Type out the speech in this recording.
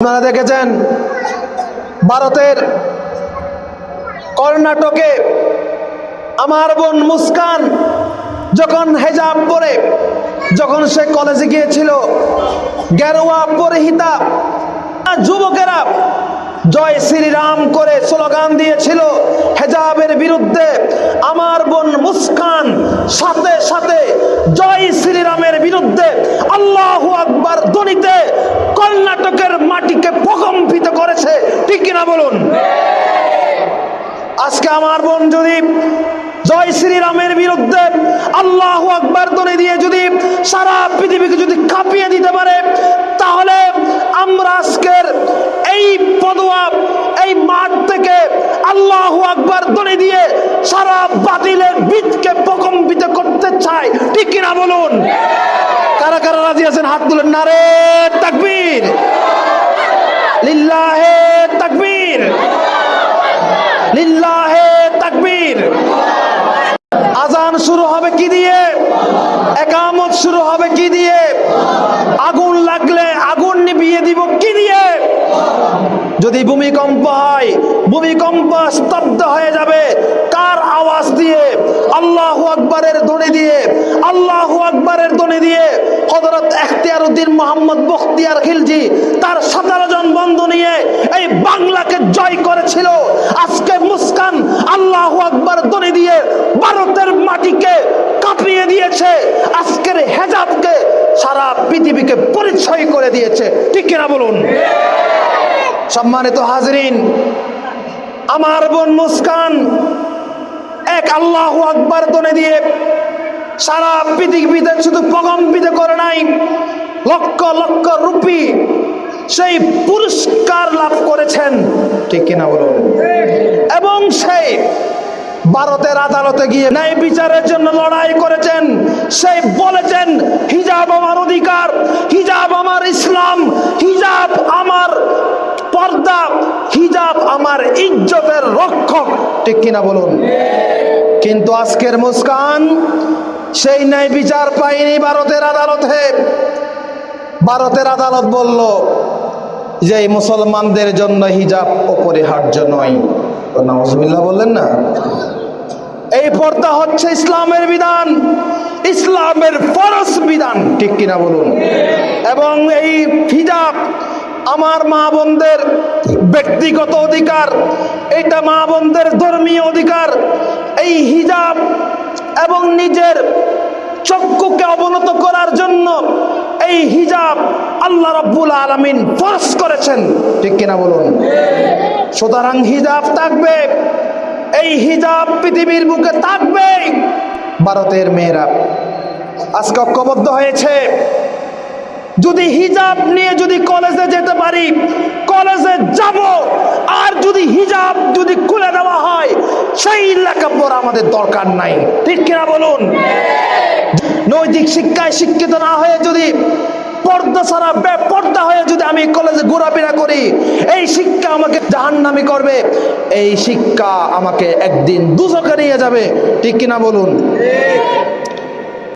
আপনারা দেখেছেন ভারতের কর্ণাটকে আমার বোন মুস্কান যখন হেজাব পরে, যখন সে কলেজে গিয়েছিল, গেরুয়া পরিহিতা, যুবকেরা জয় শ্রীরাম করে স্লোগান দিয়েছিল হেজাবের বিরুদ্ধে, আমার বোন মুস্কান সাথে সাথে জয় শ্রীরামের বিরুদ্ধে আল্লাহ আকবার কিনা বলুন। আজকে আমার বোন যদি জয় শ্রীরামের বিরুদ্ধে আল্লাহ আকবার ধ্বনি দিয়ে যদি সারা পৃথিবীকে যদি কাঁপিয়ে দিতে পারে, তাহলে আমরা আজকের এই পদুয়া, এই মাঠ থেকে আল্লাহ আকবার ধ্বনি দিয়ে সারা বাতিলের বীজকে প্রকম্পিত করতে চাই। ঠিক কিনা বলুন? কারা কারা রাজি আছেন? হাত তুলেন। নারে তাকবীর। লিল্লাহে তাকবীর লিল্লাহে তাকবীর আজান শুরু হবে কি দিয়ে? একামত শুরু হবে কি দিয়ে? আগুন লাগলে আগুন নিভিয়ে দিব কি দিয়ে? যদি ভূমিকম্প হয়, ভূমিকম্প স্তব্ধ হয়ে যাবে, কার আওয়াজ দিয়ে? আল্লাহ আকবরের ধ্বনি দিয়ে। আল্লাহু আকবরের ধ্বনি দিয়ে হযরত এখতিয়ার উদ্দিন মোহাম্মদ বখতিয়ার খিলজি তার সতেরো জন বন্ধু নিয়ে এই বাংলাকে জয় করেছিল। আজকে মুস্কান আল্লাহ আকবর ধ্বনি দিয়ে দিয়েছে, আজকের হেজাবকে সারা পৃথিবীকে পরিচয় করে দিয়েছে। ঠিক কিনা বলুন? সম্মানিত হাজরিন, আমার বোন মুস্কান এক আল্লাহ আকবর তনে দিয়ে সারা পৃথিবীতে শুধু প্রকম্পিত করে নাই, লক্ষ লক্ষ রুপি সেই পুরস্কার লাভ করেছেন। ঠিক কিনা বলুন? ভারতের আদালতে গিয়ে ন্যায় বিচারের জন্য লড়াই করেছেন। সেই বলেছেন, হিজাব আমার অধিকার, হিজাব আমার ইসলাম, হিজাব আমার পর্দা, হিজাব আমার ইজ্জতের রক্ষক। ঠিক কিনা বলুন? কিন্তু আজকের মুস্কান, সেই ন্যায় বিচার পাইনি ভারতের আদালতে। ভারতের আদালত বলল, যে মুসলমানদের জন্য হিজাব অপরিহার্য নয়। তো বললেন না? এই পর্দা হচ্ছে ইসলামের বিধান, ইসলামের ফরজ বিধান, ঠিক কিনা বলুন? এবং এই হিজাব আমার মা বোনদের ব্যক্তিগত অধিকার, এটা মা বোনদের ধর্মীয় অধিকার। এই হিজাব এবং নিজের চক্ষুকে অবনত করার জন্য এই হিজাব আল্লাহ রাব্বুল আলামিন ফরজ করেছেন, ঠিক কিনা বলুন? সুতরাং হিজাব থাকবে এই হিজাব পৃথিবীর বুকে থাকবে ভারতের মেয়েরা আজকে ঐক্যবদ্ধ হয়েছে। যদি হিজাব নিয়ে যদি কলেজে যেতে পারি, কলেজে যাব। আর যদি হিজাব যদি খুলে দেওয়া হয়, সেই লেখাপড়া আমাদের দরকার নাই। ঠিক কিনা বলুন? নৈতিক শিক্ষায় শিক্ষিত না হয়ে যদি পর্দা ছাড়া, বেপর্দা হয়ে যদি আমি কলেজে ঘোরাফেরা করি, এই শিক্ষা আমাকে জাহান্নামি করবে। এই শিক্ষা আমাকে একদিন দুচকে নিয়ে যাবে। ঠিক কিনা বলুন?